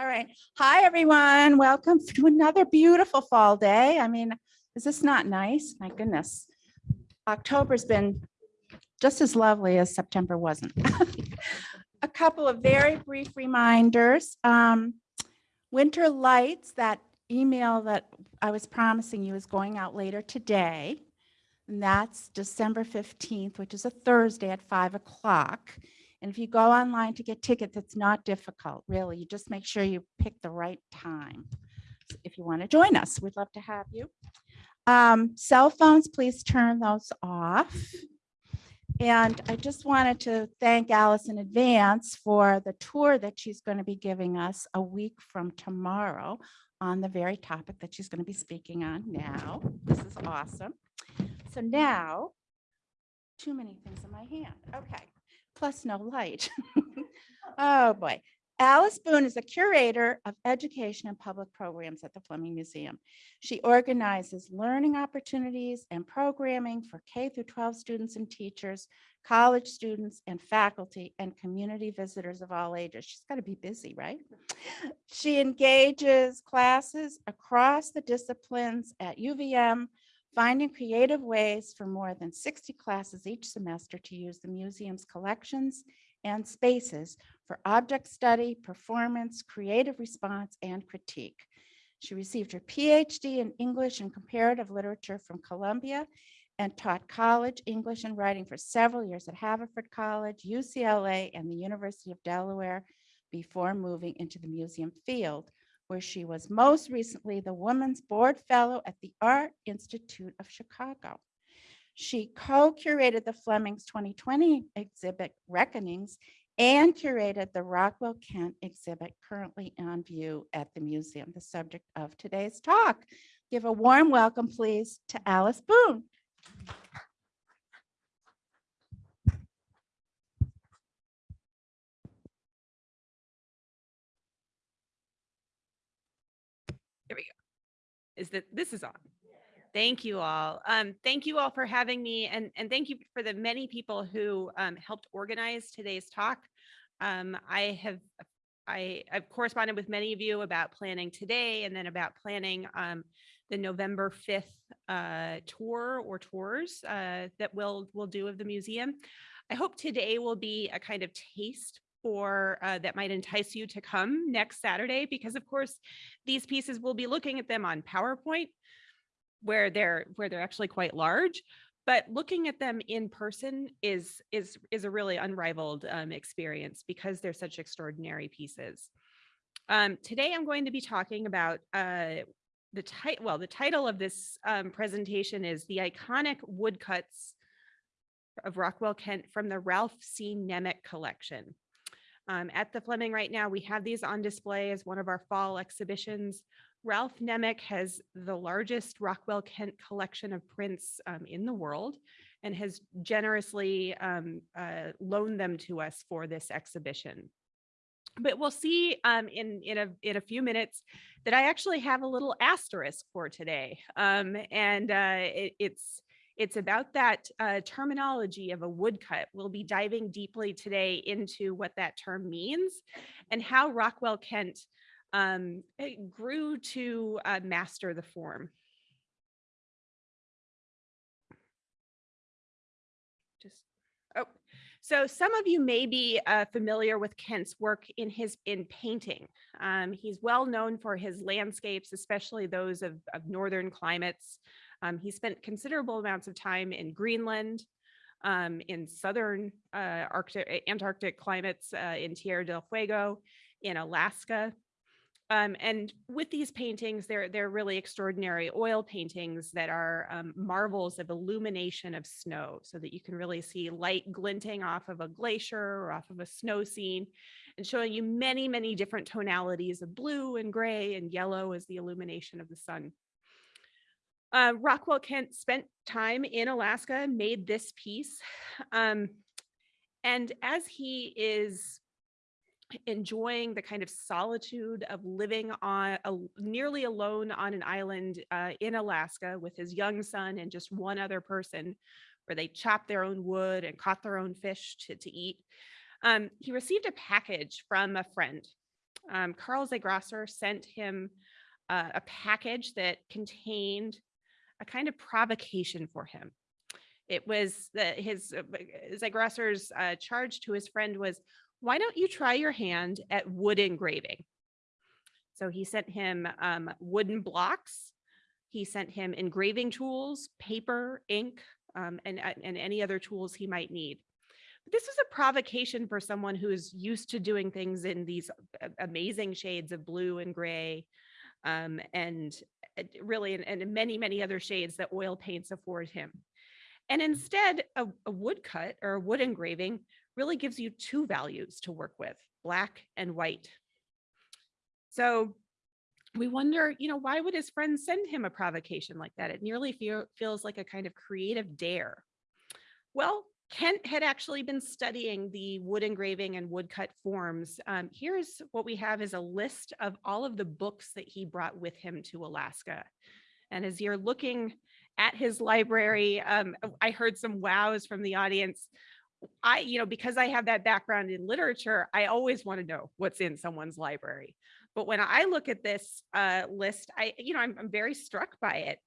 All right. Hi, everyone. Welcome to another beautiful fall day. I mean, is this not nice? My goodness. October's been just as lovely as September wasn't. A couple of very brief reminders. Um, Winter Lights, that email that I was promising you is going out later today. And that's December 15th, which is a Thursday at 5 o'clock. And if you go online to get tickets, it's not difficult, really. You just make sure you pick the right time. If you want to join us, we'd love to have you. Um, cell phones, please turn those off. And I just wanted to thank Alice in advance for the tour that she's going to be giving us a week from tomorrow on the very topic that she's going to be speaking on now. This is awesome. So now, too many things in my hand. Okay plus no light. oh boy. Alice Boone is a curator of education and public programs at the Fleming Museum. She organizes learning opportunities and programming for K through 12 students and teachers, college students and faculty and community visitors of all ages. She's got to be busy, right? She engages classes across the disciplines at UVM, finding creative ways for more than 60 classes each semester to use the museum's collections and spaces for object study, performance, creative response, and critique. She received her PhD in English and Comparative Literature from Columbia and taught college English and writing for several years at Haverford College, UCLA, and the University of Delaware before moving into the museum field where she was most recently the Women's Board Fellow at the Art Institute of Chicago. She co-curated the Fleming's 2020 exhibit Reckonings and curated the Rockwell Kent exhibit currently on view at the museum, the subject of today's talk. Give a warm welcome, please, to Alice Boone. Is that this is on. Thank you all. Um, thank you all for having me and, and thank you for the many people who um, helped organize today's talk. Um, I have I, have corresponded with many of you about planning today and then about planning um, the November 5th uh, tour or tours uh, that we'll, we'll do of the museum. I hope today will be a kind of taste for uh, that might entice you to come next Saturday, because of course, these pieces we'll be looking at them on PowerPoint where they're where they're actually quite large but looking at them in person is is is a really unrivaled um, experience because they're such extraordinary pieces. Um, today I'm going to be talking about uh, the title. Well, the title of this um, presentation is the iconic woodcuts of Rockwell Kent from the Ralph C. Nemec collection. Um, at the Fleming right now, we have these on display as one of our fall exhibitions. Ralph Nemec has the largest Rockwell Kent collection of prints um, in the world and has generously um, uh, loaned them to us for this exhibition. But we'll see um, in, in, a, in a few minutes that I actually have a little asterisk for today. Um, and uh, it, it's it's about that uh, terminology of a woodcut. We'll be diving deeply today into what that term means and how Rockwell Kent um, eh, grew to uh, master the form. Just, oh, so some of you may be uh, familiar with Kent's work in his in painting. Um, he's well known for his landscapes, especially those of, of northern climates. Um, he spent considerable amounts of time in Greenland, um, in southern uh, Arctic, Antarctic climates, uh, in Tierra del Fuego, in Alaska. Um, and with these paintings, they're, they're really extraordinary oil paintings that are um, marvels of illumination of snow so that you can really see light glinting off of a glacier or off of a snow scene and showing you many, many different tonalities of blue and gray and yellow as the illumination of the sun. Uh, Rockwell Kent spent time in Alaska, made this piece. Um, and as he is enjoying the kind of solitude of living on a, nearly alone on an island uh, in Alaska with his young son and just one other person where they chopped their own wood and caught their own fish to, to eat. Um, he received a package from a friend um, Carl Zigrosser sent him uh, a package that contained a kind of provocation for him. It was that his uh, b- Zigrosser's uh, charge to his friend was, "Why don't you try your hand at wood engraving?" So he sent him um, wooden blocks. He sent him engraving tools, paper, ink, um, and uh, and any other tools he might need. But this was a provocation for someone who is used to doing things in these amazing shades of blue and gray, um, and uh, really and, and many many other shades that oil paints afford him. And instead, a, a woodcut or a wood engraving really gives you two values to work with, black and white. So we wonder, you know, why would his friends send him a provocation like that? It nearly feel, feels like a kind of creative dare. Well, Kent had actually been studying the wood engraving and woodcut forms. Um, here's what we have is a list of all of the books that he brought with him to Alaska. And as you're looking at his library, um, I heard some wows from the audience. I, you know, because I have that background in literature, I always want to know what's in someone's library. But when I look at this uh, list, I, you know, I'm, I'm very struck by it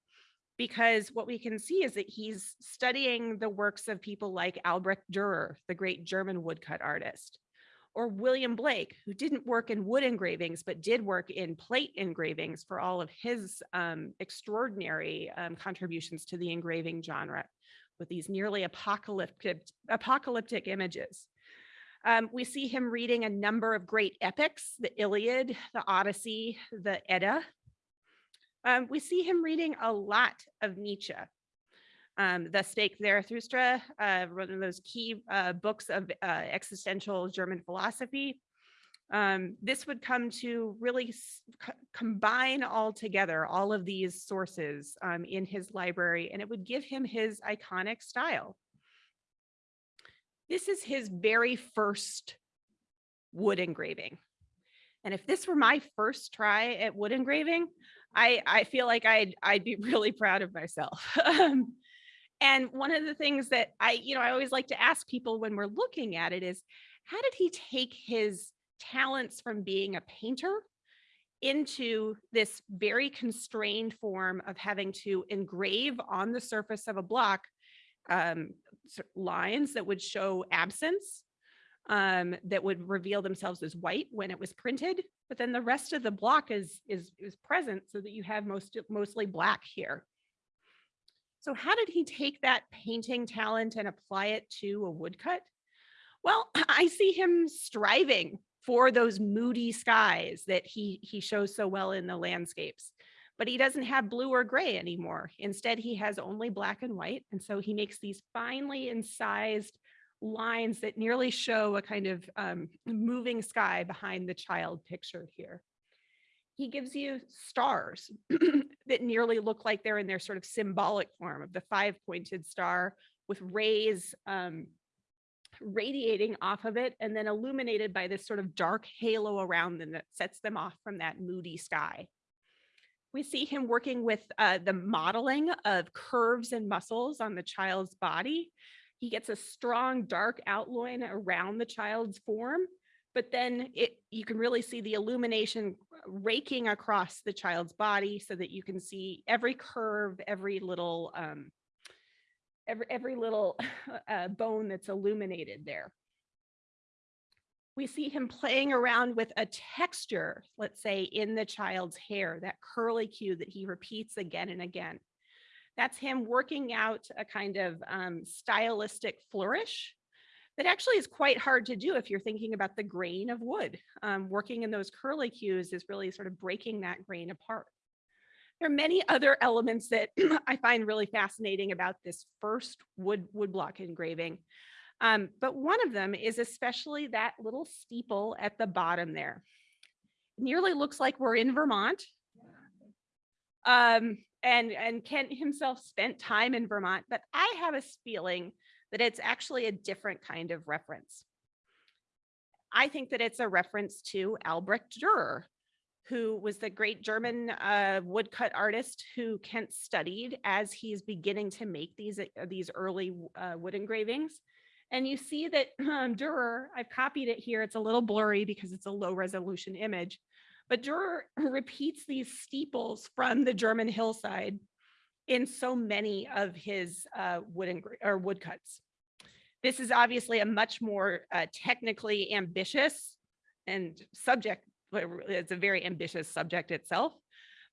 because what we can see is that he's studying the works of people like Albrecht Dürer, the great German woodcut artist, or William Blake, who didn't work in wood engravings, but did work in plate engravings for all of his um, extraordinary um, contributions to the engraving genre with these nearly apocalyptic, apocalyptic images. Um, we see him reading a number of great epics, the Iliad, the Odyssey, the Edda. Um, we see him reading a lot of Nietzsche. Um, the Spake Zarathustra, uh, one of those key uh, books of uh, existential German philosophy. Um, this would come to really combine all together all of these sources um, in his library, and it would give him his iconic style. This is his very first wood engraving. And if this were my first try at wood engraving, I, I feel like I'd, I'd be really proud of myself. Um, and one of the things that I, you know, I always like to ask people when we're looking at it is, how did he take his talents from being a painter into this very constrained form of having to engrave on the surface of a block um, lines that would show absence, um, that would reveal themselves as white when it was printed, but then the rest of the block is is is present so that you have most mostly black here. So how did he take that painting talent and apply it to a woodcut? Well, I see him striving for those moody skies that he he shows so well in the landscapes. But he doesn't have blue or gray anymore. Instead, he has only black and white. And so he makes these finely incised lines that nearly show a kind of um, moving sky behind the child pictured here. He gives you stars that nearly look like they're in their sort of symbolic form of the five pointed star with rays um, radiating off of it and then illuminated by this sort of dark halo around them that sets them off from that moody sky. We see him working with uh, the modeling of curves and muscles on the child's body. He gets a strong dark outline around the child's form, but then it you can really see the illumination raking across the child's body so that you can see every curve, every little um, every every little uh, bone that's illuminated there. We see him playing around with a texture, let's say in the child's hair, that curly cue that he repeats again and again. That's him working out a kind of um, stylistic flourish that actually is quite hard to do if you're thinking about the grain of wood. Um, working in those curly cues is really sort of breaking that grain apart. There are many other elements that I find really fascinating about this first wood woodblock engraving. Um, but one of them is especially that little steeple at the bottom there. It nearly looks like we're in Vermont. Um, and, and Kent himself spent time in Vermont, but I have a feeling that it's actually a different kind of reference. I think that it's a reference to Albrecht Dürer, who was the great German uh, woodcut artist who Kent studied as he's beginning to make these uh, these early uh, wood engravings. And you see that um, Durer, I've copied it here. It's a little blurry because it's a low resolution image. But Durer repeats these steeples from the German hillside in so many of his uh, wooden or woodcuts. This is obviously a much more uh, technically ambitious and subject, it's a very ambitious subject itself.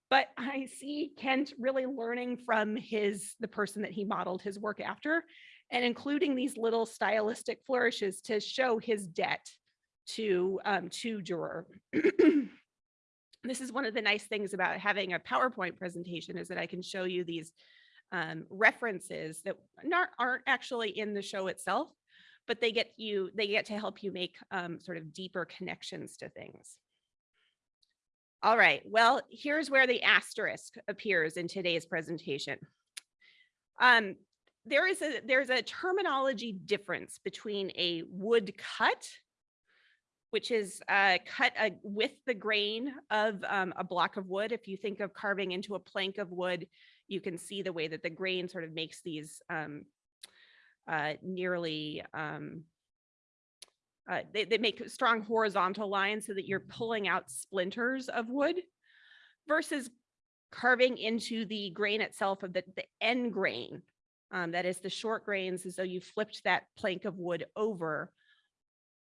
But I see Kent really learning from his, the person that he modeled his work after, and including these little stylistic flourishes to show his debt to, um, to Durer. This is one of the nice things about having a PowerPoint presentation is that I can show you these um, references that not, aren't actually in the show itself, but they get you, they get to help you make um, sort of deeper connections to things. All right, well, here's where the asterisk appears in today's presentation. Um, there is a there's a terminology difference between a wood cut, which is uh, cut uh, with the grain of um, a block of wood. If you think of carving into a plank of wood, you can see the way that the grain sort of makes these um, uh, nearly um, uh, they, they make strong horizontal lines so that you're pulling out splinters of wood versus carving into the grain itself of the, the end grain. Um, that is the short grains as though you flipped that plank of wood over.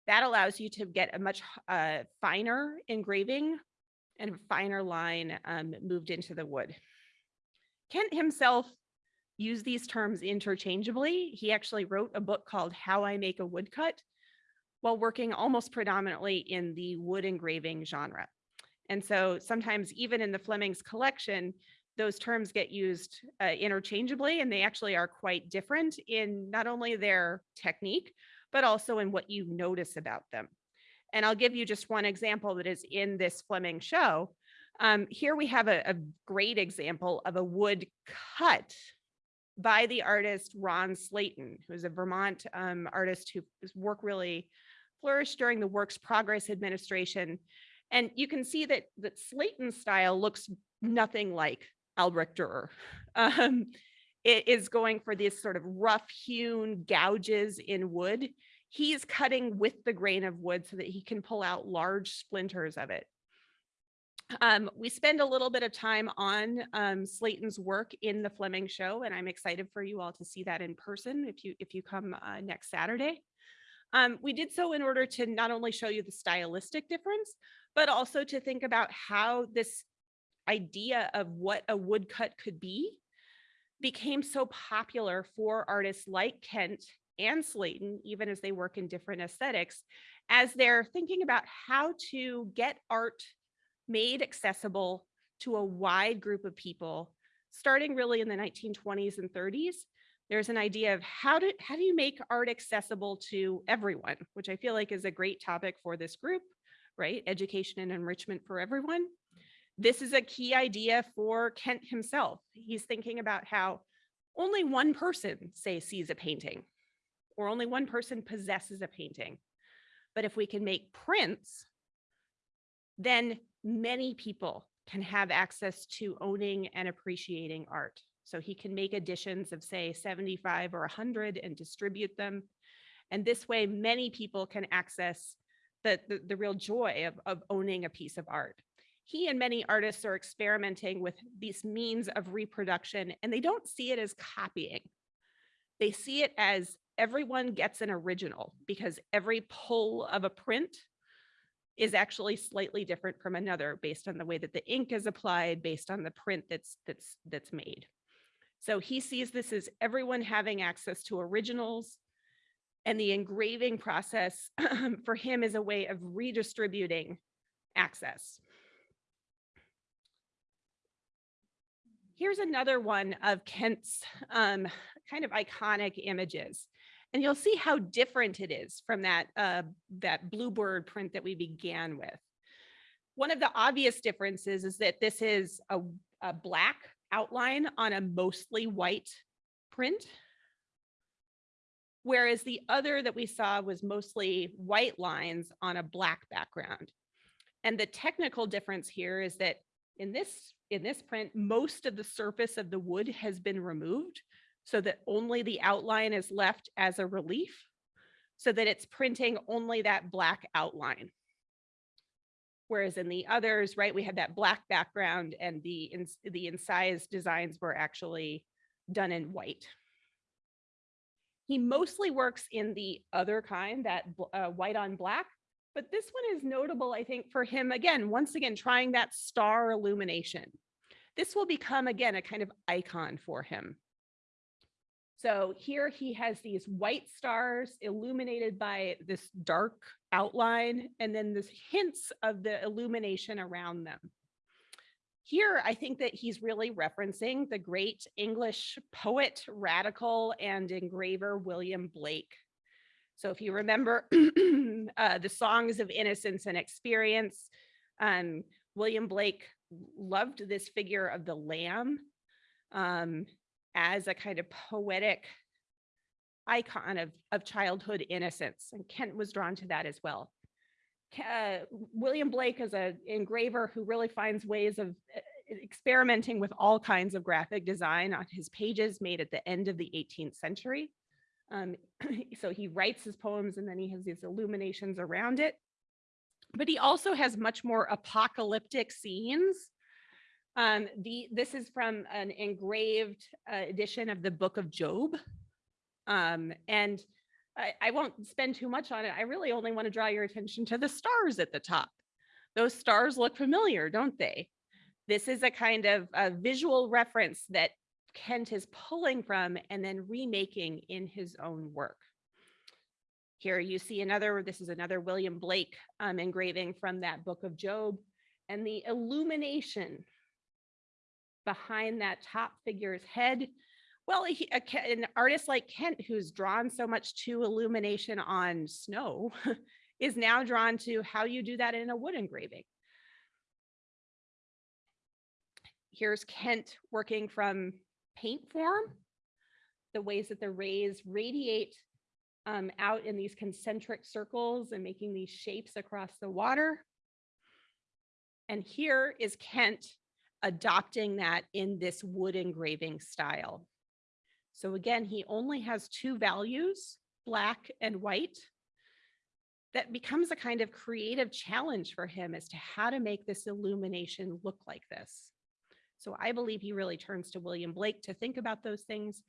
That allows you to get a much uh, finer engraving and a finer line um, moved into the wood. Kent himself used these terms interchangeably. He actually wrote a book called How I Make a Woodcut while working almost predominantly in the wood engraving genre. And so sometimes even in the Fleming's collection, those terms get used uh, interchangeably and they actually are quite different in not only their technique, but also in what you notice about them. And I'll give you just one example that is in this Fleming show. Um, here we have a, a great example of a wood cut by the artist Ron Slayton, who's a Vermont um, artist whose work really flourished during the Works Progress Administration. And you can see that, that Slayton's style looks nothing like Albrecht Dürer. Um, it is going for these sort of rough hewn gouges in wood. He's cutting with the grain of wood so that he can pull out large splinters of it. Um, we spend a little bit of time on um, Slayton's work in the Fleming show, and I'm excited for you all to see that in person if you if you come uh, next Saturday. Um, we did so in order to not only show you the stylistic difference, but also to think about how this idea of what a woodcut could be became so popular for artists like Kent and Slayton, even as they work in different aesthetics, as they're thinking about how to get art made accessible to a wide group of people, starting really in the 1920s and 30s. There's an idea of how do, how do you make art accessible to everyone, which I feel like is a great topic for this group, right? Education and enrichment for everyone. This is a key idea for Kent himself. He's thinking about how only one person, say, sees a painting, or only one person possesses a painting. But if we can make prints, then many people can have access to owning and appreciating art. So he can make editions of say 75 or 100 and distribute them. And this way, many people can access the, the, the real joy of, of owning a piece of art. He and many artists are experimenting with these means of reproduction and they don't see it as copying. They see it as everyone gets an original because every pull of a print is actually slightly different from another based on the way that the ink is applied, based on the print that's that's that's made. So he sees this as everyone having access to originals and the engraving process for him is a way of redistributing access. Here's another one of Kent's um, kind of iconic images. And you'll see how different it is from that, uh, that bluebird print that we began with. One of the obvious differences is that this is a, a black outline on a mostly white print. Whereas the other that we saw was mostly white lines on a black background. And the technical difference here is that in this, in this print, most of the surface of the wood has been removed so that only the outline is left as a relief. so that it's printing only that black outline. Whereas in the others, right, we had that black background and the, ins- the incised designs were actually done in white. He mostly works in the other kind, that uh, white on black, but this one is notable, I think, for him, again, once again, trying that star illumination. This will become, again, a kind of icon for him. So here he has these white stars illuminated by this dark outline and then this hints of the illumination around them. Here, I think that he's really referencing the great English poet, radical, and engraver William Blake. So if you remember uh, the songs of innocence and experience, um, William Blake loved this figure of the lamb um, as a kind of poetic icon of, of childhood innocence. And Kent was drawn to that as well. Uh, William Blake is an engraver who really finds ways of uh, experimenting with all kinds of graphic design on his pages made at the end of the 18th century. Um, so he writes his poems and then he has these illuminations around it. But he also has much more apocalyptic scenes. Um, the, this is from an engraved uh, edition of the Book of Job. Um, and I, I won't spend too much on it. I really only want to draw your attention to the stars at the top. Those stars look familiar, don't they? This is a kind of a visual reference that Kent is pulling from and then remaking in his own work. Here you see another, this is another William Blake um, engraving from that book of Job. And the illumination behind that top figure's head. Well, he, a, an artist like Kent, who's drawn so much to illumination on snow, is now drawn to how you do that in a wood engraving. Here's Kent working from paint form, the ways that the rays radiate um, out in these concentric circles and making these shapes across the water. And here is Kent adopting that in this wood engraving style. So again, he only has two values, black and white. That becomes a kind of creative challenge for him as to how to make this illumination look like this. So I believe he really turns to William Blake to think about those things.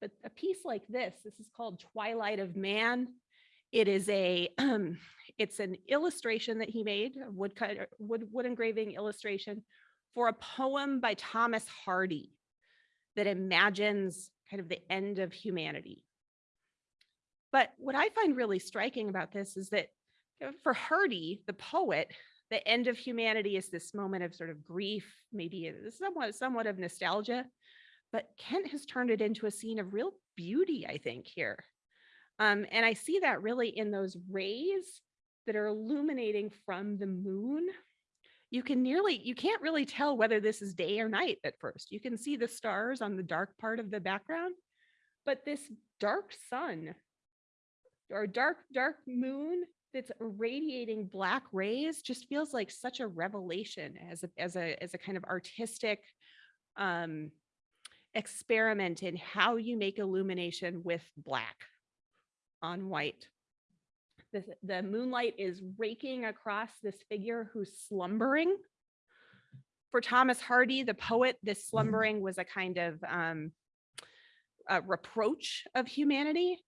But a piece like this, this is called Twilight of Man. It is a, um, it's an illustration that he made, a woodcut, wood, wood engraving illustration for a poem by Thomas Hardy that imagines kind of the end of humanity. But what I find really striking about this is that for Hardy, the poet, the end of humanity is this moment of sort of grief, maybe somewhat, somewhat of nostalgia. But Kent has turned it into a scene of real beauty, I think, here. Um, and I see that really in those rays that are illuminating from the moon you can nearly you can't really tell whether this is day or night at first you can see the stars on the dark part of the background but this dark sun or dark dark moon that's radiating black rays just feels like such a revelation as a as a as a kind of artistic um experiment in how you make illumination with black on white the, the moonlight is raking across this figure who's slumbering. For Thomas Hardy, the poet, this slumbering was a kind of um, a reproach of humanity,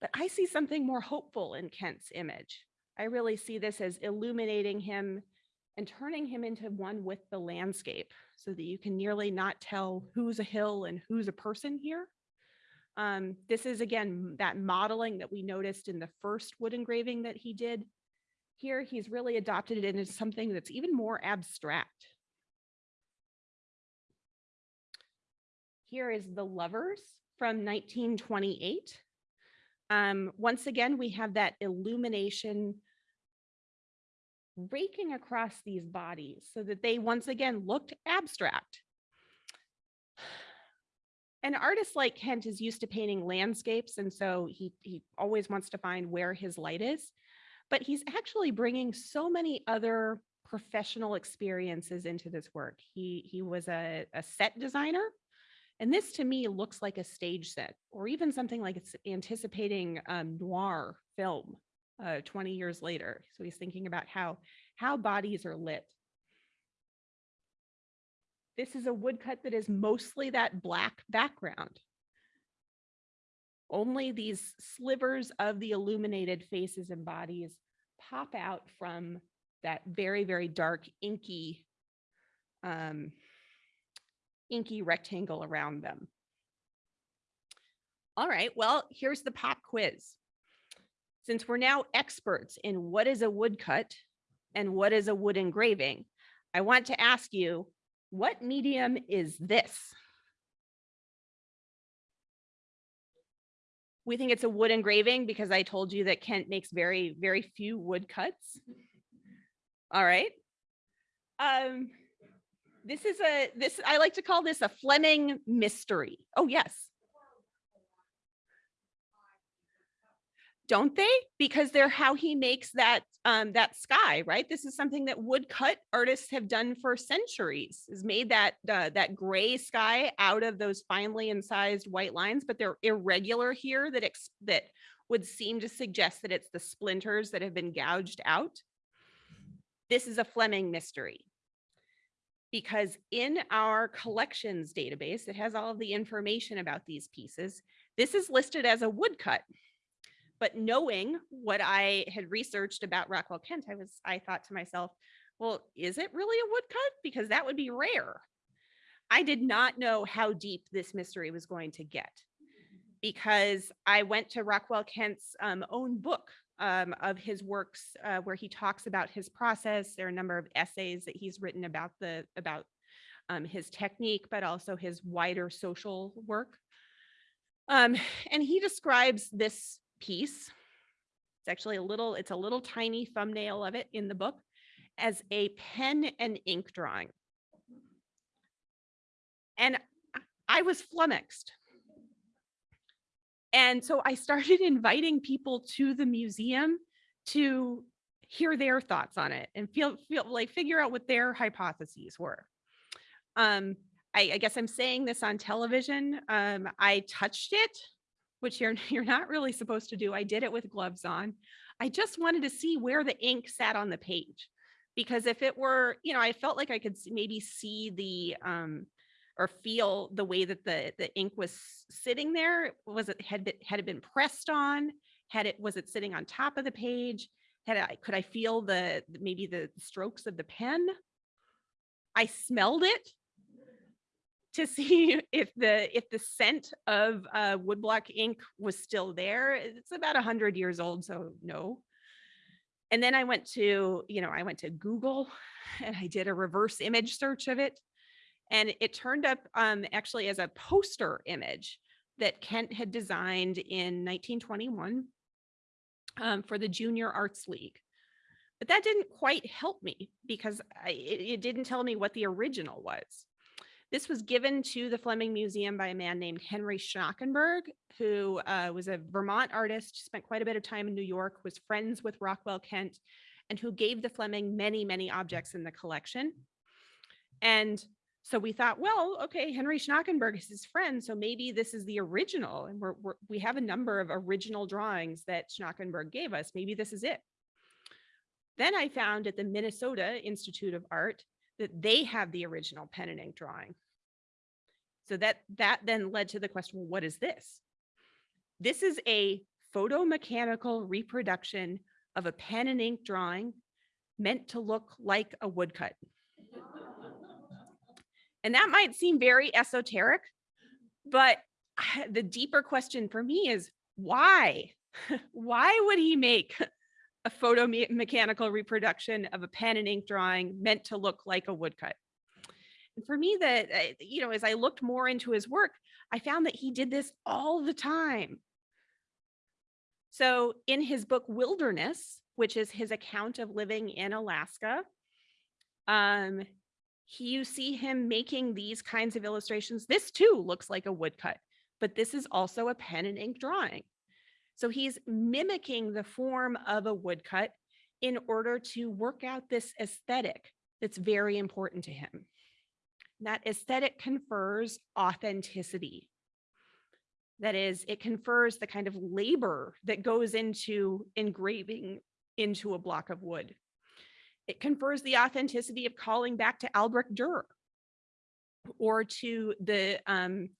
but I see something more hopeful in Kent's image. I really see this as illuminating him and turning him into one with the landscape so that you can nearly not tell who's a hill and who's a person here. Um, this is again, that modeling that we noticed in the first wood engraving that he did. Here, he's really adopted it into something that's even more abstract. Here is The Lovers from 1928. Um, once again, we have that illumination raking across these bodies so that they once again looked abstract. An artist like Kent is used to painting landscapes, and so he, he always wants to find where his light is. But he's actually bringing so many other professional experiences into this work. He, he was a, a set designer, And this to me looks like a stage set or even something like it's anticipating um, noir film uh, 20 years later. So he's thinking about how, how bodies are lit. This is a woodcut that is mostly that black background. Only these slivers of the illuminated faces and bodies pop out from that very, very dark inky, um, inky rectangle around them. All right, well, here's the pop quiz. Since we're now experts in what is a woodcut and what is a wood engraving, I want to ask you, what medium is this? We think it's a wood engraving because I told you that Kent makes very, very few woodcuts. All right. Um, this is a, this, I like to call this a Fleming mystery. Oh, yes. Don't they? Because they're how he makes that, um, that sky, right? This is something that woodcut artists have done for centuries, is made that, uh, that gray sky out of those finely incised white lines, but they're irregular here that, ex that would seem to suggest that it's the splinters that have been gouged out. This is a Fleming mystery because in our collections database, it has all of the information about these pieces. This is listed as a woodcut. But knowing what I had researched about Rockwell Kent, I was I thought to myself, well, is it really a woodcut? Because that would be rare. I did not know how deep this mystery was going to get because I went to Rockwell Kent's um, own book um, of his works uh, where he talks about his process. There are a number of essays that he's written about the about um, his technique, but also his wider social work. Um, and he describes this piece. It's actually a little, it's a little tiny thumbnail of it in the book as a pen and ink drawing. And I was flummoxed. And so I started inviting people to the museum to hear their thoughts on it and feel, feel like figure out what their hypotheses were. Um, I, I guess I'm saying this on television. Um, I touched it which you're, you're not really supposed to do. I did it with gloves on. I just wanted to see where the ink sat on the page. Because if it were, you know, I felt like I could maybe see the, um, or feel the way that the, the ink was sitting there. Was it, had, it had it been pressed on? Had it, was it sitting on top of the page? Had I, could I feel the, maybe the strokes of the pen? I smelled it to see if the if the scent of uh, woodblock ink was still there. It's about hundred years old, so no. And then I went to, you know, I went to Google and I did a reverse image search of it. And it turned up um, actually as a poster image that Kent had designed in 1921 um, for the Junior Arts League. But that didn't quite help me because I, it, it didn't tell me what the original was. This was given to the Fleming Museum by a man named Henry Schnakenberg, who uh, was a Vermont artist, spent quite a bit of time in New York, was friends with Rockwell Kent, and who gave the Fleming many, many objects in the collection. And so we thought, well, okay, Henry Schnakenberg is his friend, so maybe this is the original. And we're, we're, we have a number of original drawings that Schnakenberg gave us. Maybe this is it. Then I found at the Minnesota Institute of Art that they have the original pen and ink drawing. So that that then led to the question, well, what is this? This is a photomechanical reproduction of a pen and ink drawing meant to look like a woodcut. and that might seem very esoteric, but the deeper question for me is why? why would he make a photo me mechanical reproduction of a pen and ink drawing meant to look like a woodcut. And for me that, you know, as I looked more into his work, I found that he did this all the time. So in his book Wilderness, which is his account of living in Alaska, um, he, you see him making these kinds of illustrations. This too looks like a woodcut, but this is also a pen and ink drawing. So he's mimicking the form of a woodcut in order to work out this aesthetic that's very important to him. That aesthetic confers authenticity. That is, it confers the kind of labor that goes into engraving into a block of wood. It confers the authenticity of calling back to Albrecht Dürer or to the um,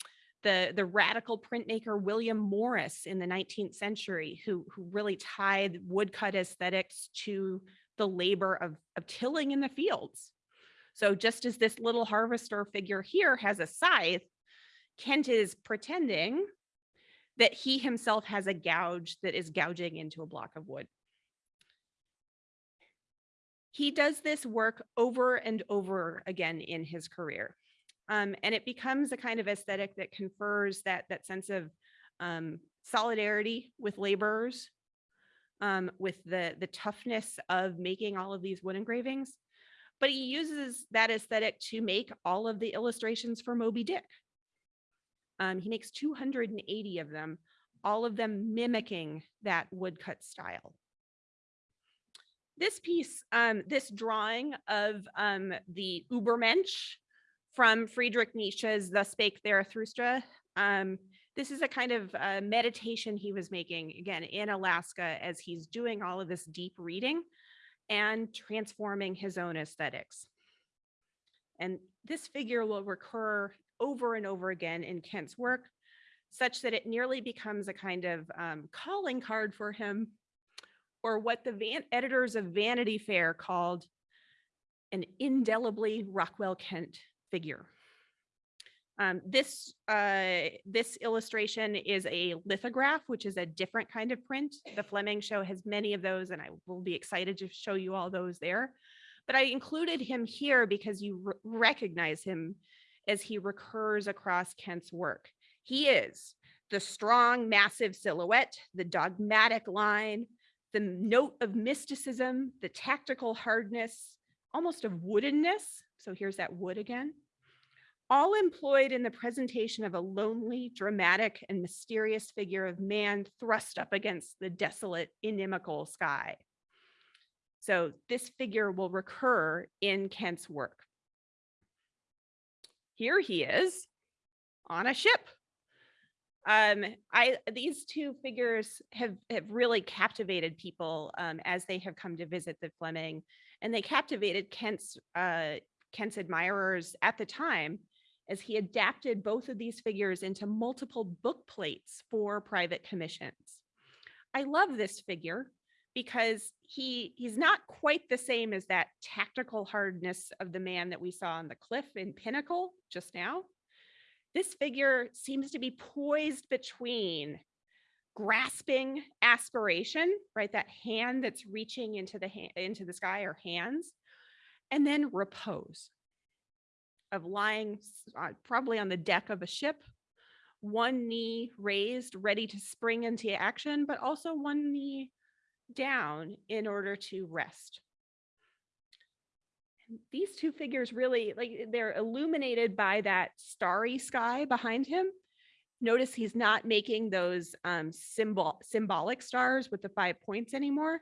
the the radical printmaker William Morris in the 19th century, who who really tied woodcut aesthetics to the labor of of tilling in the fields. So just as this little harvester figure here has a scythe, Kent is pretending that he himself has a gouge that is gouging into a block of wood. He does this work over and over again in his career. Um, and it becomes a kind of aesthetic that confers that, that sense of um, solidarity with laborers, um, with the, the toughness of making all of these wood engravings. But he uses that aesthetic to make all of the illustrations for Moby Dick. Um, he makes 280 of them, all of them mimicking that woodcut style. This piece, um, this drawing of um, the Übermensch from Friedrich Nietzsche's The Spake Zarathustra. Um, this is a kind of uh, meditation he was making, again, in Alaska as he's doing all of this deep reading and transforming his own aesthetics. And this figure will recur over and over again in Kent's work, such that it nearly becomes a kind of um, calling card for him, or what the van editors of Vanity Fair called an indelibly Rockwell Kent figure. Um, this, uh, this illustration is a lithograph, which is a different kind of print. The Fleming show has many of those, and I will be excited to show you all those there. But I included him here because you recognize him as he recurs across Kent's work. He is the strong, massive silhouette, the dogmatic line, the note of mysticism, the tactical hardness, almost of woodenness. So here's that wood again. All employed in the presentation of a lonely, dramatic, and mysterious figure of man thrust up against the desolate, inimical sky. So this figure will recur in Kent's work. Here he is on a ship. Um, I these two figures have have really captivated people um, as they have come to visit the Fleming, and they captivated Kent's uh, Kent's admirers at the time as he adapted both of these figures into multiple book plates for private commissions. I love this figure because he he's not quite the same as that tactical hardness of the man that we saw on the cliff in Pinnacle just now. This figure seems to be poised between grasping aspiration, right? That hand that's reaching into the into the sky or hands, and then repose of lying uh, probably on the deck of a ship, one knee raised, ready to spring into action, but also one knee down in order to rest. And these two figures really, like they're illuminated by that starry sky behind him. Notice he's not making those um, symbol symbolic stars with the five points anymore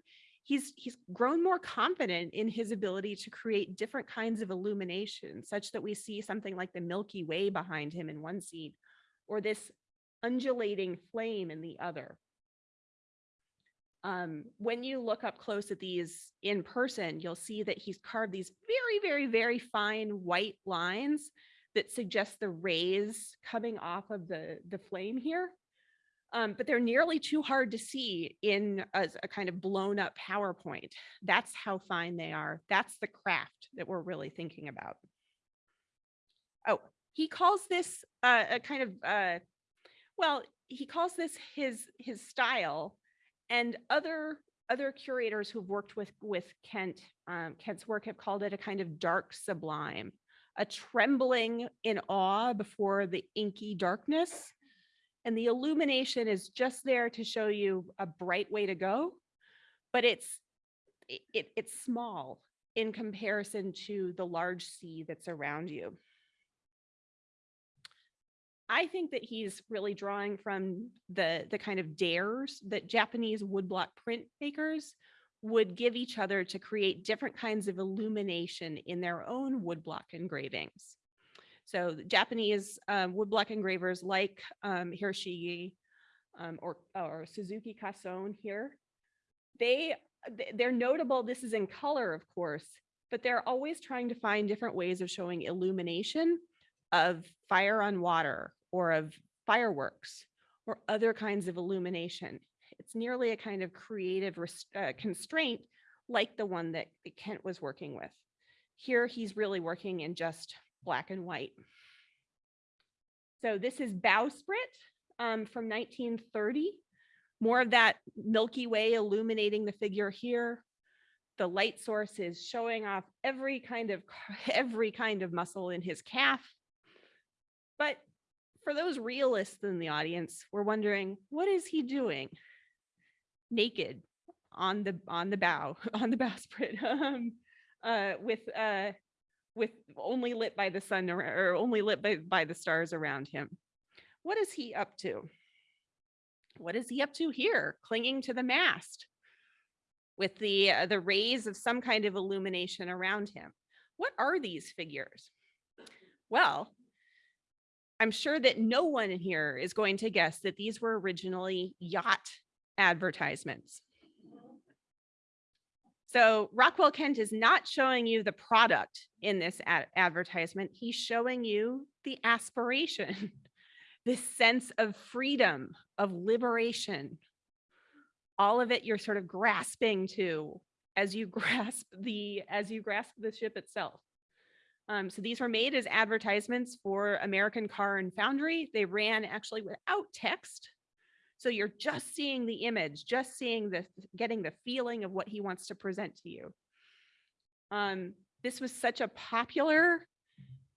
he's he's grown more confident in his ability to create different kinds of illumination such that we see something like the Milky Way behind him in one scene or this undulating flame in the other. Um, when you look up close at these in person, you'll see that he's carved these very, very, very fine white lines that suggest the rays coming off of the, the flame here um, but they're nearly too hard to see in a, a, kind of blown up PowerPoint. That's how fine they are. That's the craft that we're really thinking about. Oh, he calls this uh, a kind of, uh, well, he calls this his his style and other other curators who've worked with with Kent, um, Kent's work have called it a kind of dark sublime, a trembling in awe before the inky darkness and the illumination is just there to show you a bright way to go, but it's it, it's small in comparison to the large sea that's around you. I think that he's really drawing from the, the kind of dares that Japanese woodblock printmakers would give each other to create different kinds of illumination in their own woodblock engravings. So Japanese um, woodblock engravers like um, Hiroshige um, or, or Suzuki Kasson here, they, they're notable. This is in color, of course, but they're always trying to find different ways of showing illumination of fire on water or of fireworks or other kinds of illumination. It's nearly a kind of creative uh, constraint like the one that Kent was working with. Here, he's really working in just black and white. So this is bowsprit um, from 1930. More of that Milky Way illuminating the figure here. The light source is showing off every kind of every kind of muscle in his calf. But for those realists in the audience, we're wondering, what is he doing? Naked on the on the bow on the bowsprit um, uh, with uh, with only lit by the sun or, only lit by, by the stars around him. What is he up to? What is he up to here, clinging to the mast with the uh, the rays of some kind of illumination around him? What are these figures? Well, I'm sure that no one in here is going to guess that these were originally yacht advertisements. So Rockwell Kent is not showing you the product in this ad- advertisement. He's showing you the aspiration, this sense of freedom, of liberation. All of it you're sort of grasping to as you grasp the as you grasp the ship itself. Um, so these were made as advertisements for American Car and Foundry. They ran actually without text. So you're just seeing the image, just seeing the, getting the feeling of what he wants to present to you. Um, this was such a popular,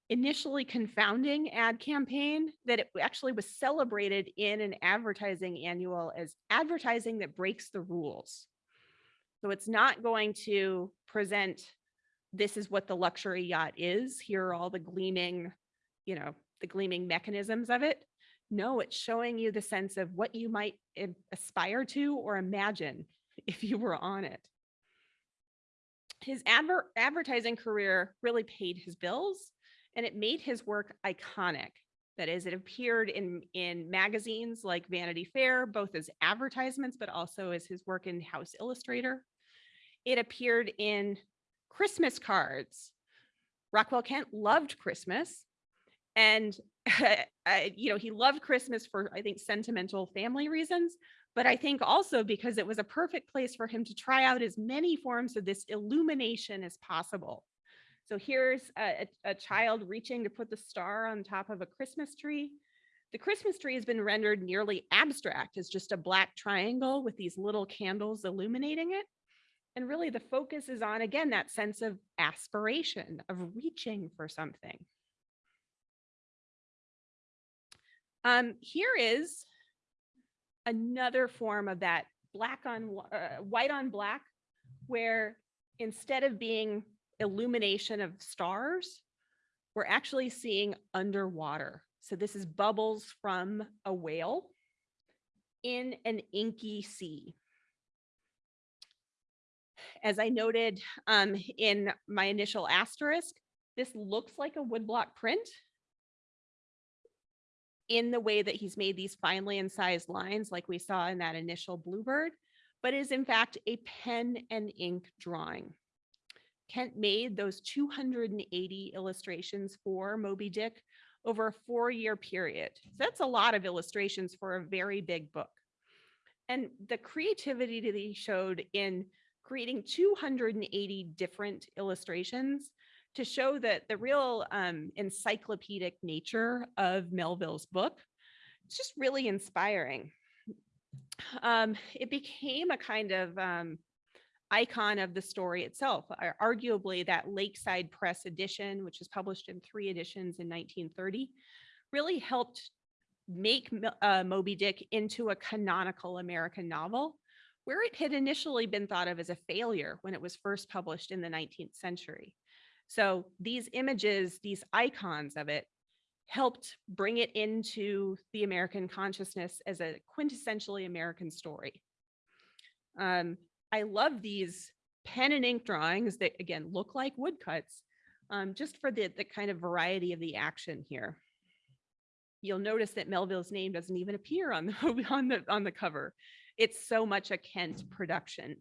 initially confounding ad campaign that it actually was celebrated in an advertising annual as advertising that breaks the rules. So it's not going to present, this is what the luxury yacht is. Here are all the gleaming, you know, the gleaming mechanisms of it. No, it's showing you the sense of what you might aspire to or imagine if you were on it. His adver- advertising career really paid his bills and it made his work iconic. That is, it appeared in, in magazines like Vanity Fair, both as advertisements, but also as his work in House Illustrator. It appeared in Christmas cards. Rockwell Kent loved Christmas. And You know, he loved Christmas for, I think, sentimental family reasons, but I think also because it was a perfect place for him to try out as many forms of this illumination as possible. So here's a, a- a child reaching to put the star on top of a Christmas tree. The Christmas tree has been rendered nearly abstract as just a black triangle with these little candles illuminating it. And really the focus is on, again, that sense of aspiration, of reaching for something. Um, here is another form of that black on uh, white on black, where instead of being illumination of stars, we're actually seeing underwater. So this is bubbles from a whale in an inky sea. As I noted um, in my initial asterisk, this looks like a woodblock print in the way that he's made these finely incised lines like we saw in that initial bluebird, but is in fact a pen and ink drawing. Kent made those 280 illustrations for Moby Dick over a four-year period. So that's a lot of illustrations for a very big book. And the creativity that he showed in creating 280 different illustrations to show that the real um, encyclopedic nature of Melville's book, it's just really inspiring. Um, it became a kind of um, icon of the story itself. Arguably, that Lakeside Press edition, which was published in three editions in 1930, really helped make uh, Moby Dick into a canonical American novel, where it had initially been thought of as a failure when it was first published in the 19th century. So these images, these icons of it, helped bring it into the American consciousness as a quintessentially American story. Um, I love these pen and ink drawings that again look like woodcuts. um, just for the, the kind of variety of the action here. You'll notice that Melville's name doesn't even appear on the, on the, on the cover. It's so much a Kent production.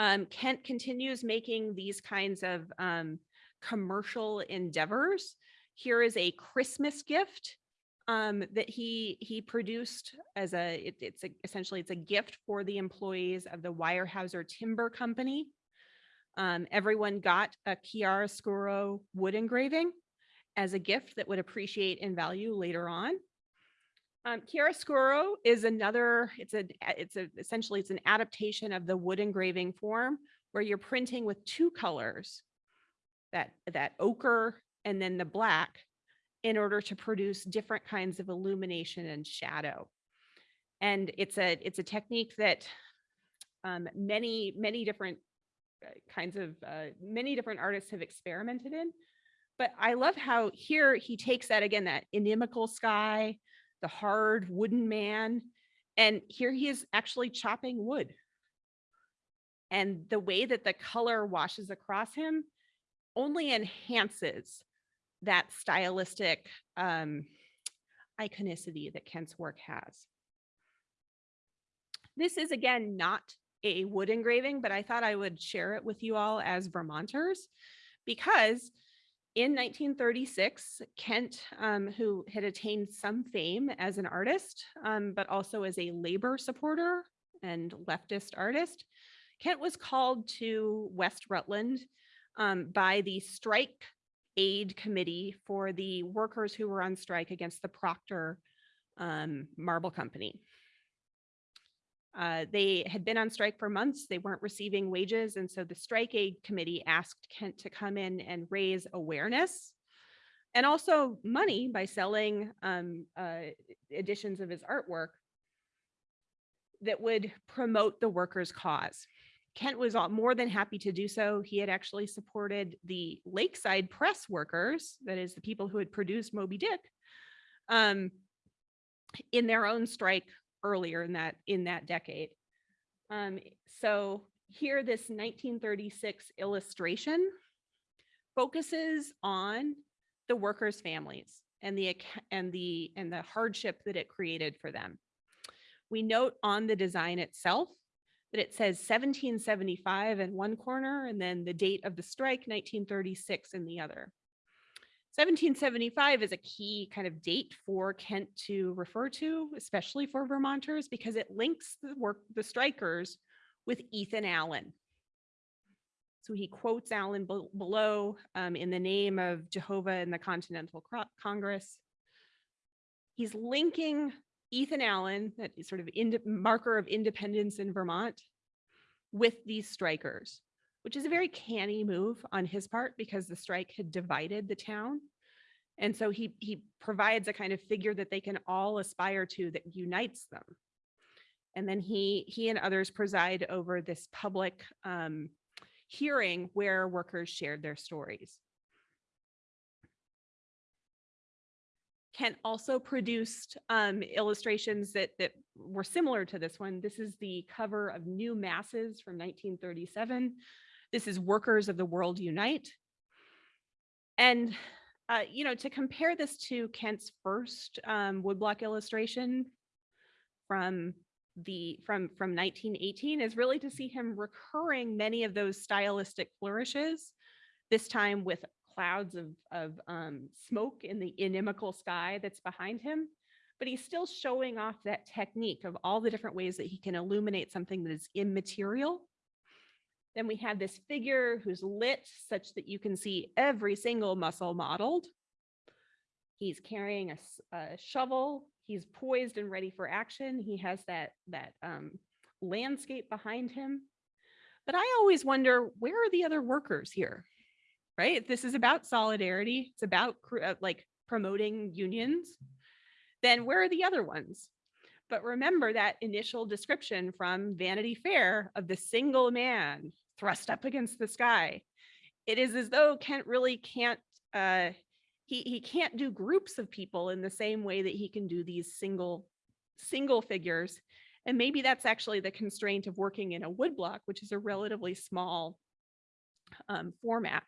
Um, Kent continues making these kinds of um, commercial endeavors. Here is a Christmas gift um, that he he produced as a it- it's a, essentially it's a gift for the employees of the Weyerhaeuser Timber Company. Um, everyone got a chiaroscuro wood engraving as a gift that would appreciate in value later on. Um, chiaroscuro is another, it's a, it's a, essentially it's an adaptation of the wood engraving form where you're printing with two colors, that, that ochre and then the black in order to produce different kinds of illumination and shadow. And it's a, it's a technique that um, many, many different uh, kinds of, uh, many different artists have experimented in. But I love how here he takes that again, that inimical sky, the hard wooden man, and here he is actually chopping wood. And the way that the color washes across him only enhances that stylistic um, iconicity that Kent's work has. This is again not a wood engraving, but I thought I would share it with you all as Vermonters because in 1936, Kent, um, who had attained some fame as an artist, um, but also as a labor supporter and leftist artist, Kent was called to West Rutland um, by the strike aid committee for the workers who were on strike against the Proctor um, Marble Company. Uh, they had been on strike for months. They weren't receiving wages. And so the strike aid committee asked Kent to come in and raise awareness and also money by selling um, uh, editions of his artwork that would promote the workers' cause. Kent was more than happy to do so. He had actually supported the Lakeside Press workers, that is the people who had produced Moby Dick, um, in their own strike earlier in that in that decade. Um, so here, this 1936 illustration focuses on the workers' families and the and the and the hardship that it created for them. We note on the design itself that it says 1775 in one corner and then the date of the strike 1936 in the other. 1775 is a key kind of date for Kent to refer to, especially for Vermonters, because it links the work, the strikers with Ethan Allen. So he quotes Allen bel- below um, in the name of Jehovah and the Continental Congress. He's linking Ethan Allen, that sort of marker of independence in Vermont, with these strikers which is a very canny move on his part because the strike had divided the town. And so he he provides a kind of figure that they can all aspire to that unites them. And then he he and others preside over this public um, hearing where workers shared their stories. Kent also produced um, illustrations that that were similar to this one. This is the cover of New Masses from 1937. This is Workers of the World Unite. And, uh, you know, to compare this to Kent's first um, woodblock illustration from the from from 1918 is really to see him recurring many of those stylistic flourishes, this time with clouds of, of um, smoke in the inimical sky that's behind him. But he's still showing off that technique of all the different ways that he can illuminate something that is immaterial then we have this figure who's lit such that you can see every single muscle modeled. He's carrying a shovel. He's poised and ready for action. He has that, that um, landscape behind him. But I always wonder, where are the other workers here? Right? This is about solidarity. It's about uh, like promoting unions. Then where are the other ones? But remember that initial description from Vanity Fair of the single man thrust up against the sky. It is as though Kent really can't, uh, he, he can't do groups of people in the same way that he can do these single, single figures. And maybe that's actually the constraint of working in a woodblock, which is a relatively small um, format.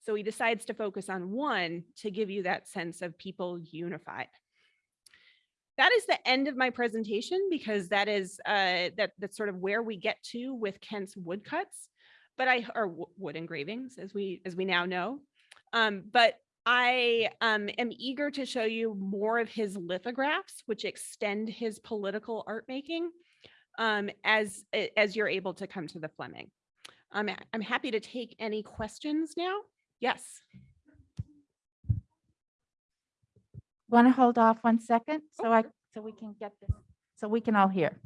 So he decides to focus on one to give you that sense of people unified. That is the end of my presentation because that is uh, that that's sort of where we get to with Kent's woodcuts, but I or wo- wood engravings as we as we now know. Um, but I um, am eager to show you more of his lithographs, which extend his political art making um, as as you're able to come to the Fleming. Um, I'm happy to take any questions now. Yes. Want to hold off one second so I, so we can get this, so we can all hear.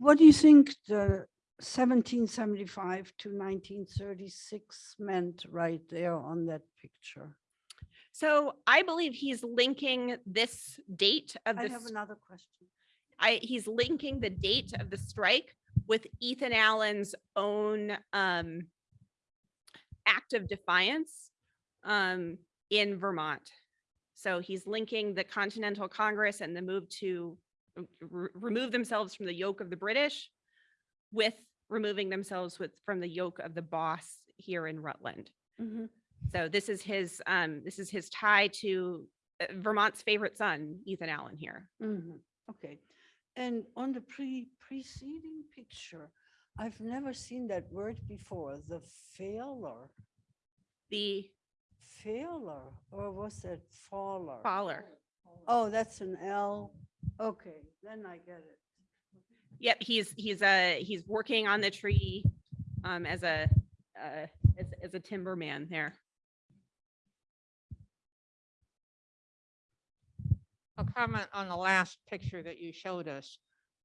What do you think the 1775 to 1936 meant right there on that picture? So I believe he's linking this date of I have another question. I, he's linking the date of the strike with Ethan Allen's own um, act of defiance um, in Vermont. So he's linking the Continental Congress and the move to re- remove themselves from the yoke of the British with removing themselves with from the yoke of the boss here in Rutland. Mhm. So this is his um, this is his tie to uh, Vermont's favorite son, Ethan Allen here. Mhm. Okay. And on the pre preceding picture, I've never seen that word before, the failure, The failure, or was that faller? Faller. Oh, that's an L. Okay, then I get it. Yep, he's he's uh he's working on the tree um as a uh as as a timberman there. a comment on the last picture that you showed us.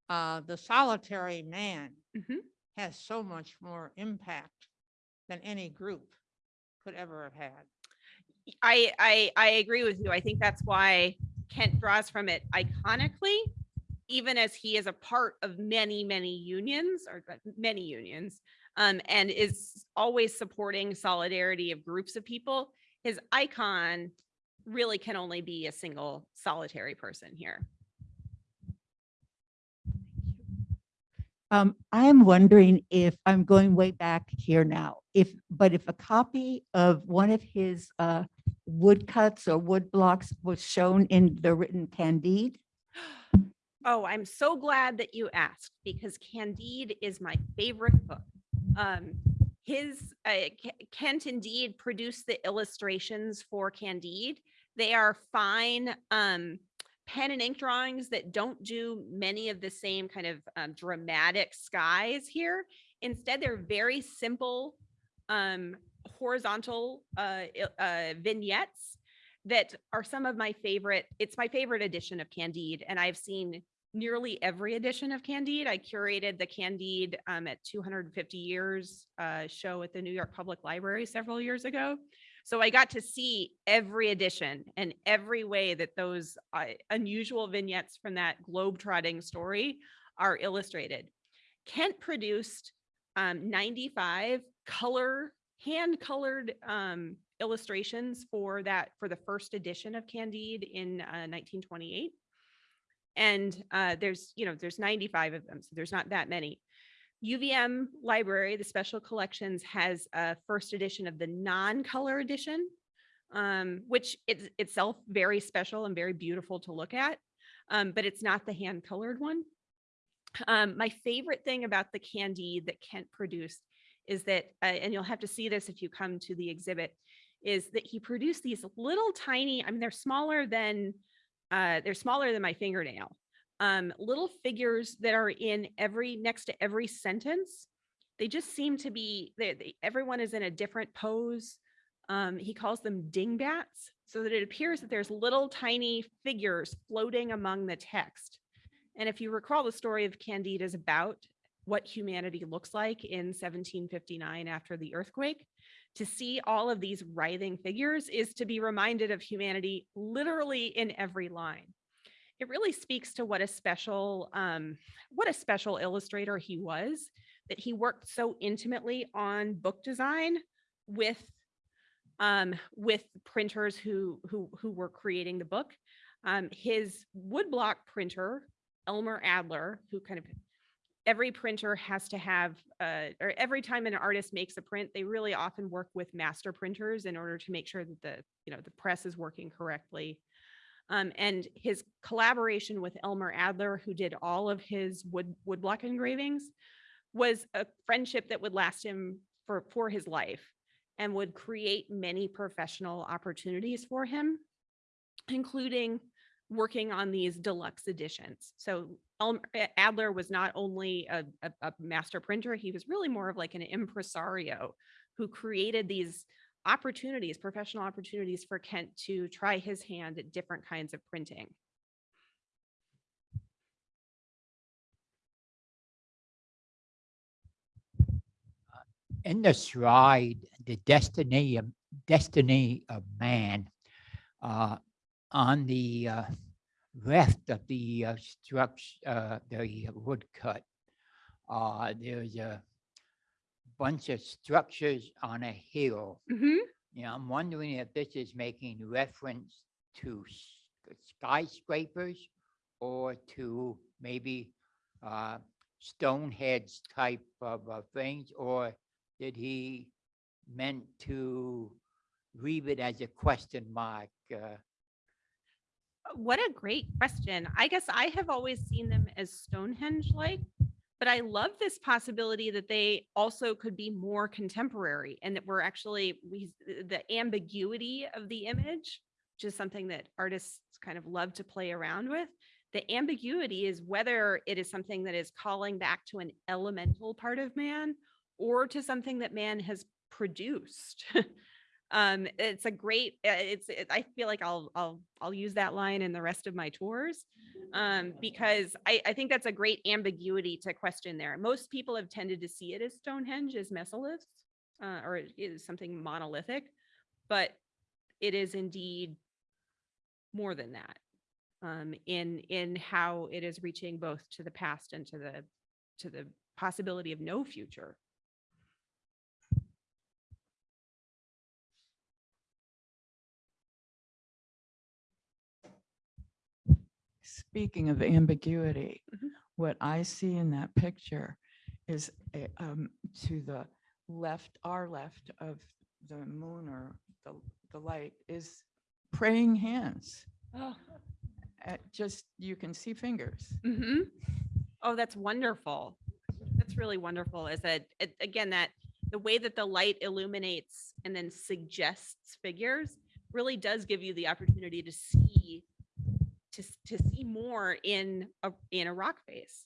Uh, the solitary man Mhm. has so much more impact than any group could ever have had. I I I agree with you. I think that's why Kent draws from it iconically, even as he is a part of many, many unions or many unions, um, and is always supporting solidarity of groups of people. His icon really can only be a single solitary person here. Um, I am wondering if, I'm going way back here now, if, but if a copy of one of his uh, woodcuts or wood blocks was shown in the written Candide, Oh, I'm so glad that you asked because Candide is my favorite book. Um, his uh, Kent indeed produced the illustrations for Candide. They are fine um, pen and ink drawings that don't do many of the same kind of um, dramatic skies here. Instead, they're very simple um, horizontal uh, uh, vignettes that are some of my favorite. It's my favorite edition of Candide, and I've seen nearly every edition of Candide. I curated the Candide um, at 250 years uh, show at the New York Public Library several years ago. So I got to see every edition and every way that those uh, unusual vignettes from that globe-trotting story are illustrated. Kent produced um, 95 color, hand-colored um, illustrations for that, for the first edition of Candide in uh, 1928. And uh, there's, you know, there's 95 of them, so there's not that many. UVM Library, the Special Collections, has a first edition of the non-color edition, um, which is itself very special and very beautiful to look at, um, but it's not the hand-colored one. Um, my favorite thing about the Candide that Kent produced is that, uh, and you'll have to see this if you come to the exhibit, is that he produced these little tiny, I mean, they're smaller than, uh, they're smaller than my fingernail. Um, little figures that are in every, next to every sentence. They just seem to be, they, they- everyone is in a different pose. Um, he calls them dingbats, so that it appears that there's little tiny figures floating among the text. And if you recall, the story of Candide is about what humanity looks like in 1759 after the earthquake. To see all of these writhing figures is to be reminded of humanity literally in every line. It really speaks to what a special, um, what a special illustrator he was, that he worked so intimately on book design with um, with printers who who who were creating the book. Um, his woodblock printer, Elmer Adler, who kind of every printer has to have, uh, or every time an artist makes a print, they really often work with master printers in order to make sure that the, you know, the press is working correctly. Um, and his collaboration with Elmer Adler, who did all of his wood woodblock engravings, was a friendship that would last him for, for his life and would create many professional opportunities for him, including working on these deluxe editions. So Adler was not only a, a, a master printer, he was really more of like an impresario who created these opportunities, professional opportunities for Kent to try his hand at different kinds of printing. in the slide, the destiny of destiny of man, uh, on the uh, left of the uh, structure, uh, the woodcut, uh, there's a bunch of structures on a hill. Mhm. Yeah, I'm wondering if this is making reference to skyscrapers or to maybe uh, Stonehenge type of uh, things, or did he meant to leave it as a question mark? uh, What a great question. I guess I have always seen them as Stonehenge-like, but I love this possibility that they also could be more contemporary and that we're actually, we, the ambiguity of the image, which is something that artists kind of love to play around with. The ambiguity is whether it is something that is calling back to an elemental part of man or to something that man has produced. um it's a great uh, it's it, i feel like i'll i'll i'll use that line in the rest of my tours um because i i think that's a great ambiguity to question there. Most people have tended to see it as stonehenge as megaliths uh, or it is something monolithic but it is indeed more than that um in in how it is reaching both to the past and to the to the possibility of no future Speaking of ambiguity, Mhm. what I see in that picture is a, um, to the left, our left of the moon or the, the light is praying hands. oh Uh, Just, you can see fingers. hmm Oh, that's wonderful. That's really wonderful. Is that, it- again, that the way that the light illuminates and then suggests figures really does give you the opportunity to see, to, to see more in a, in a rock face.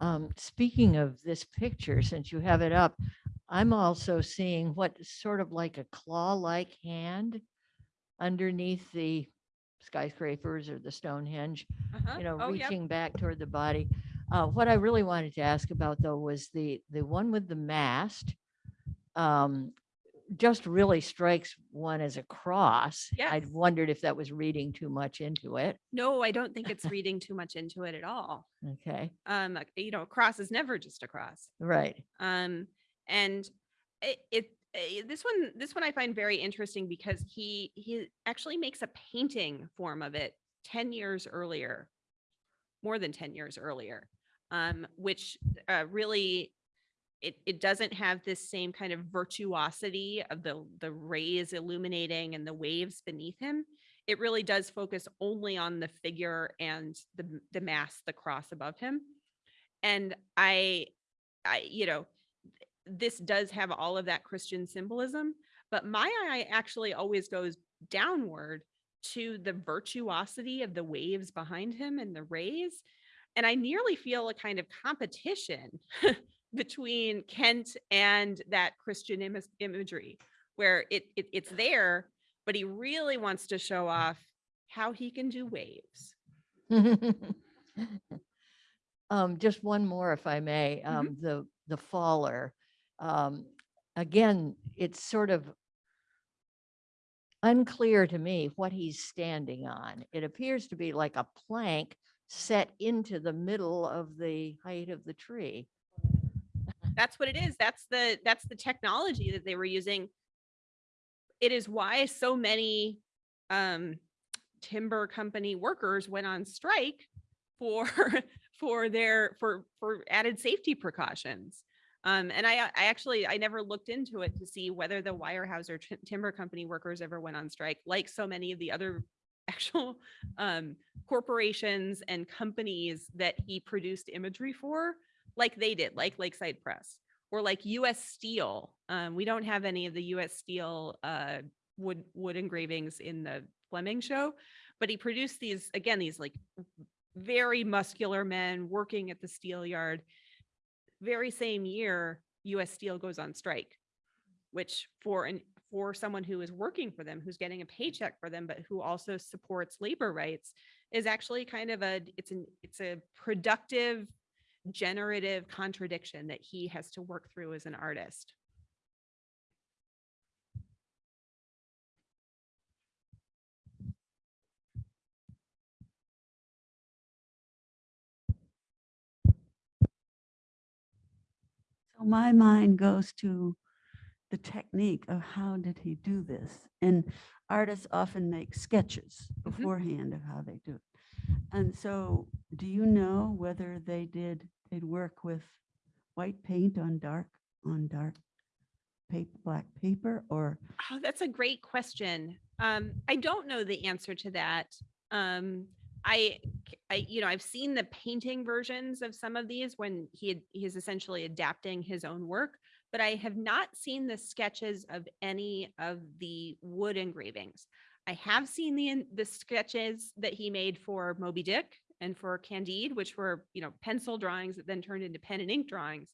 Um, speaking of this picture, since you have it up, I'm also seeing what is sort of like a claw-like hand underneath the skyscrapers or the Stonehenge, Uh-huh. you know, Oh, yep. reaching back toward the body. Uh, what I really wanted to ask about though was the, the one with the mast. Um, just really strikes one as a cross. I Yes. wondered if that was reading too much into it. No, I don't think it's reading too much into it at all. Okay, Um, you know, a cross is never just a cross. right. Um, and it, it, eh, this one, this one I find very interesting because he, he actually makes a painting form of it 10 years earlier, more than 10 years earlier, um, which, uh, really, it, it doesn't have this same kind of virtuosity of the, the rays illuminating and the waves beneath him. It really does focus only on the figure and the, the mass, the cross above him. And I, I, you know, this does have all of that Christian symbolism, but my eye actually always goes downward to the virtuosity of the waves behind him and the rays. And I nearly feel a kind of competition between Kent and that Christian imas- imagery where it, it it's there, but he really wants to show off how he can do waves. Um, just one more, if I may, Mhm. um, the, the faller. Um, again, it's sort of unclear to me what he's standing on. It appears to be like a plank set into the middle of the height of the tree. That's what it is that's the that's the technology that they were using it is why so many um timber company workers went on strike for for their for for added safety precautions. Um, and I, I actually, I never looked into it to see whether the Weyerhaeuser Ti- Timber Company workers ever went on strike, like so many of the other actual um, corporations and companies that he produced imagery for, like they did, like Lakeside Press or like US Steel. Um, we don't have any of the US Steel uh, wood wood engravings in the Fleming show, but he produced these again these like very muscular men working at the steel yard. Very same year, US Steel goes on strike, which for an for someone who is working for them, who's getting a paycheck for them, but who also supports labor rights, is actually kind of a it's an it's a productive generative contradiction that he has to work through as an artist. So my mind goes to the technique of how did he do this? And artists often make sketches mm-hmm. beforehand of how they do it. And so do you know whether they did, they'd work with white paint on dark, on dark paper, black paper or? Oh, that's a great question. Um, I don't know the answer to that. Um, I, I, you know, I've seen the painting versions of some of these when he had, he's essentially adapting his own work, but I have not seen the sketches of any of the wood engravings. I have seen the, the sketches that he made for Moby Dick and for Candide, which were, you know, pencil drawings that then turned into pen and ink drawings.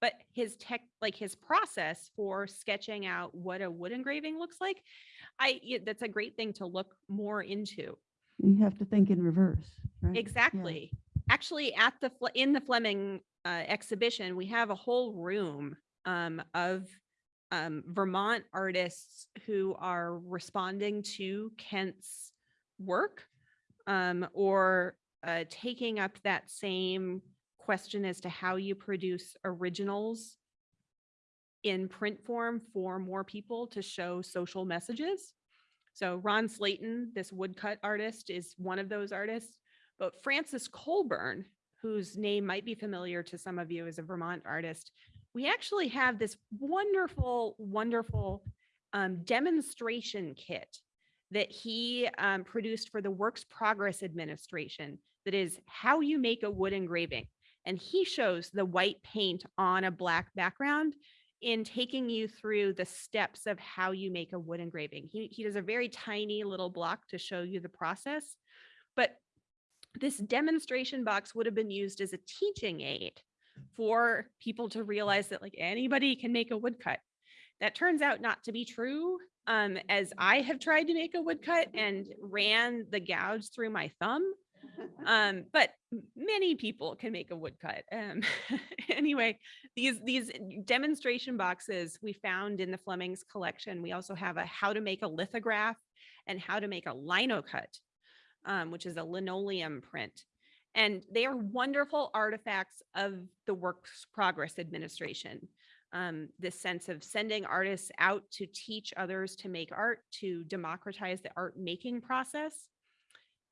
But his tech, like his process for sketching out what a wood engraving looks like, I, that's a great thing to look more into. You have to think in reverse, right? Yeah. Exactly. Actually, at the, in the Fleming uh, exhibition, we have a whole room um, of um, Vermont artists who are responding to Kent's work um, or uh, taking up that same question as to how you produce originals in print form for more people to show social messages. So Ron Slayton, this woodcut artist, is one of those artists. But Francis Colburn, whose name might be familiar to some of you as a Vermont artist, we actually have this wonderful, wonderful um, demonstration kit that he um, produced for the Works Progress Administration that is how you make a wood engraving. And he shows the white paint on a black background in taking you through the steps of how you make a wood engraving. He, he does a very tiny little block to show you the process. But this demonstration box would have been used as a teaching aid for people to realize that like anybody can make a woodcut. That turns out not to be true. Um, as I have tried to make a woodcut and ran the gouge through my thumb. Um, but many people can make a woodcut. Um, anyway, these these demonstration boxes we found in the Fleming's collection. We also have a how to make a lithograph and how to make a linocut, um, which is a linoleum print. And they are wonderful artifacts of the Works Progress Administration. Um, this sense of sending artists out to teach others to make art, to democratize the art making process.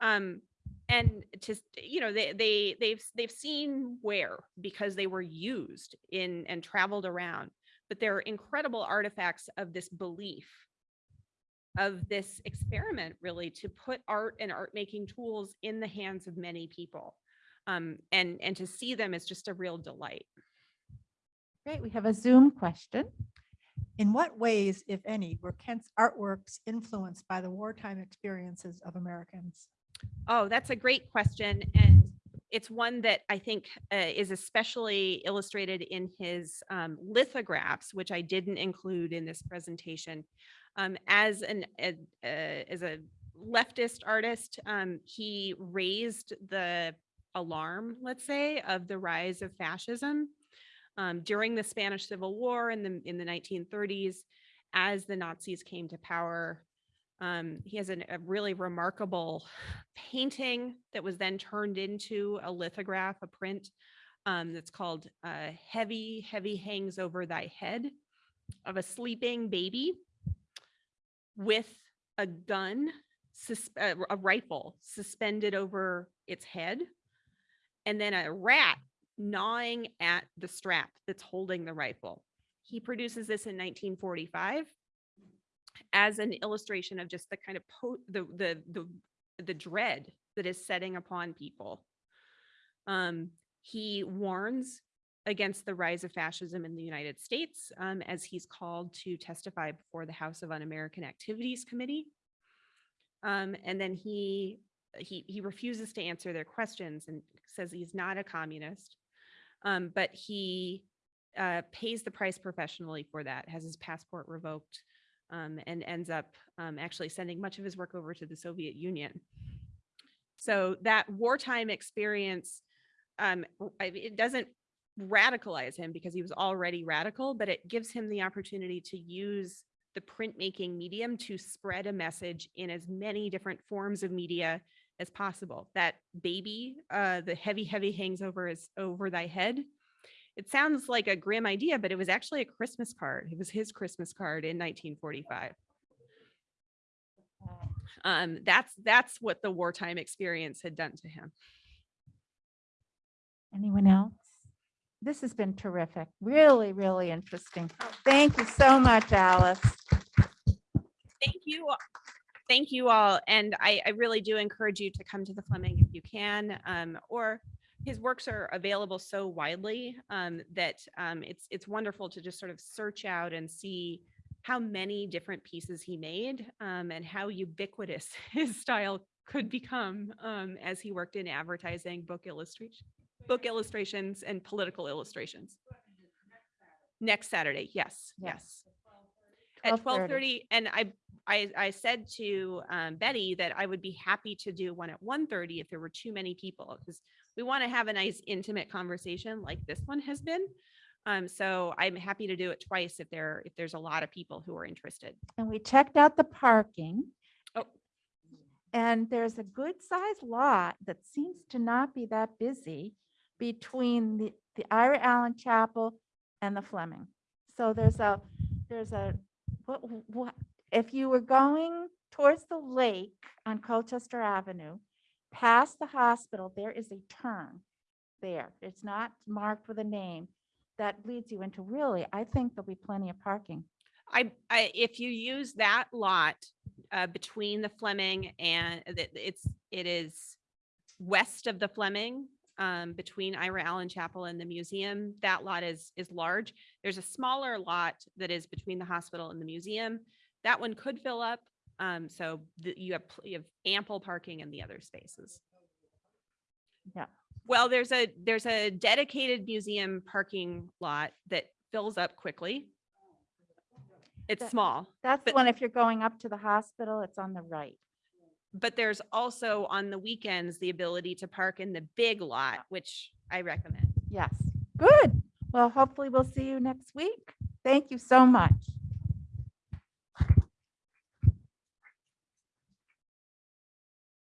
Um, and to, you know, they, they, they've, they've seen where, because they were used in and traveled around, but they're incredible artifacts of this belief of this experiment really to put art and art making tools in the hands of many people. Um, and, and to see them is just a real delight. Great, we have a Zoom question. In what ways, if any, were Kent's artworks influenced by the wartime experiences of Americans? Oh, that's a great question. And it's one that I think uh, is especially illustrated in his um, lithographs, which I didn't include in this presentation. Um, as an a- uh, as a leftist artist, um, he raised the alarm, let's say, of the rise of fascism um, during the Spanish Civil War in the in the 1930s, as the Nazis came to power. Um, he has an, a really remarkable painting that was then turned into a lithograph, a print um, that's called uh, "Heavy, Heavy Hangs Over Thy Head" of a sleeping baby with a gun a a rifle suspended over its head, and then a rat gnawing at the strap that's holding the rifle. He produces this in 1945 as an illustration of just the kind of the the the the dread that is setting upon people. Um, he warns against the rise of fascism in the United States um, as he's called to testify before the House of Un-American Activities Committee. Um, and then he he he refuses to answer their questions and says he's not a communist, um, but he uh, pays the price professionally for that, has his passport revoked, um, and ends up um, actually sending much of his work over to the Soviet Union. So that wartime experience, um, it doesn't radicalize him because he was already radical, but it gives him the opportunity to use the printmaking medium to spread a message in as many different forms of media as possible. That baby, uh, the heavy, heavy hangs over his over thy head. It sounds like a grim idea, but it was actually a Christmas card. It was his Christmas card in 1945. Um, that's that's what the wartime experience had done to him. Anyone else? This has been terrific. Really, really interesting. Thank you so much, Alice. thank you. Thank you all. And I, I really do encourage you to come to the Fleming if you can, um, or his works are available so widely um, that um, it's, it's wonderful to just sort of search out and see how many different pieces he made um, and how ubiquitous his style could become um, as he worked in advertising, book illustration, book illustrations and political illustrations. Next Saturday, yes, Yes. yes. At 12:30. twelve thirty, and I, I, I said to um, Betty that I would be happy to do one at 1:30 if there were too many people, because we want to have a nice intimate conversation like this one has been. Um, so I'm happy to do it twice if there, if there's a lot of people who are interested. And we checked out the parking. Oh. And there's a good sized lot that seems to not be that busy between the, the Ira Allen Chapel and the Fleming. So there's a, there's a, what, what, if you were going towards the lake on Colchester Avenue, past the hospital, there is a turn there. It's not marked with a name. That leads you into really, I think there'll be plenty of parking. I, I, if you use that lot uh, between the Fleming and that it's, it is west of the Fleming, um, between Ira Allen Chapel and the museum, that lot is, is large. There's a smaller lot that is between the hospital and the museum. That one could fill up. Um, so the- you have, pl- you have ample parking in the other spaces. Yeah. Well, there's a, there's a dedicated museum parking lot that fills up quickly. It's That- small. That's the But- one, if you're going up to the hospital, it's on the right. But there's also on the weekends, the ability to park in the big lot, which I recommend. Yes, good. Well, hopefully we'll see you next week. Thank you so much.